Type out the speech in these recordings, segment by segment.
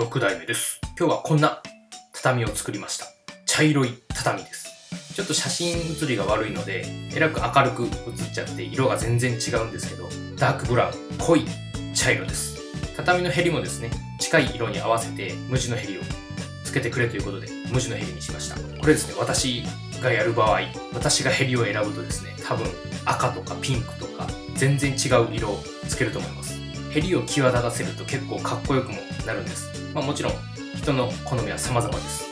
6代目です。今日はこんな畳を作りました。茶色い畳です。ちょっと写真写りが悪いので、えらく明るく写っちゃって色が全然違うんですけど、ダークブラウン、濃い茶色です。畳のヘリもですね、近い色に合わせて無地のヘリをつけてくれということで、無地のヘリにしました。これですね、私がやる場合、私がヘリを選ぶとですね、多分赤とかピンクとか全然違う色をつけると思います。ヘリを際立たせると結構かっこよくもなるんです。まあもちろん人の好みは様々です。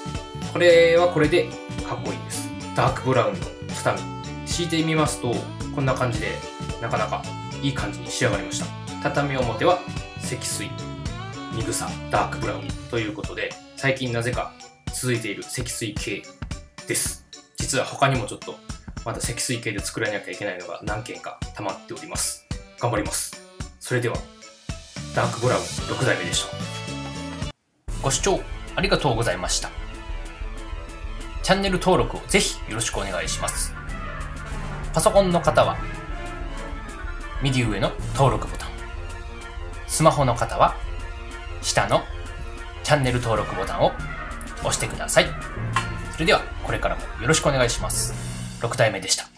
これはこれでかっこいいです。ダークブラウンの畳。敷いてみますと、こんな感じでなかなかいい感じに仕上がりました。畳表は積水、ニグサ、ダークブラウンということで、最近なぜか続いている積水系です。実は他にもちょっとまだ積水系で作らなきゃいけないのが何件か溜まっております。頑張ります。それでは、ダークブラウン6代目でした。ご視聴ありがとうございました。チャンネル登録をぜひよろしくお願いします。パソコンの方は、右上の登録ボタン。スマホの方は、下のチャンネル登録ボタンを押してください。それでは、これからもよろしくお願いします。6代目でした。